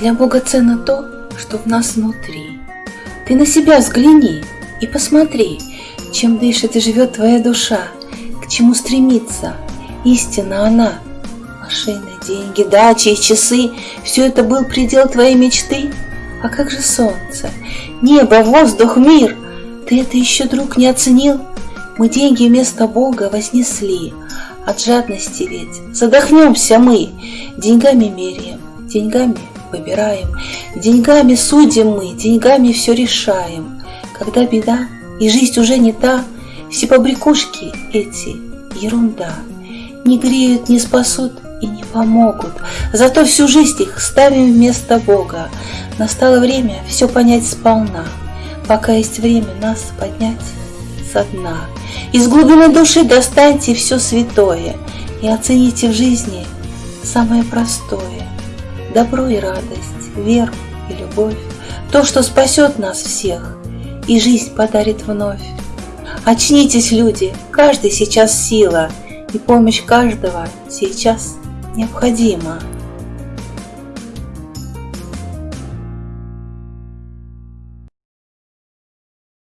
Для Бога ценно то, что в нас внутри. Ты на себя взгляни и посмотри, чем дышит и живет твоя душа, к чему стремится. Истина она. Машины, деньги, дачи и часы – все это был предел твоей мечты. А как же солнце, небо, воздух, мир? Ты это еще, друг, не оценил? Мы деньги вместо Бога вознесли. От жадности ведь задохнемся мы. Деньгами меряем, деньгами выбираем, деньгами судим мы, деньгами все решаем. Когда беда и жизнь уже не та, все побрякушки эти ерунда. Не греют, не спасут и не помогут, зато всю жизнь их ставим вместо Бога. Настало время все понять сполна, пока есть время нас поднять со дна. Из глубины души достаньте все святое и оцените в жизни самое простое. Добро и радость, веру и любовь, то, что спасет нас всех и жизнь подарит вновь. Очнитесь, люди, каждый сейчас сила, и помощь каждого сейчас необходима.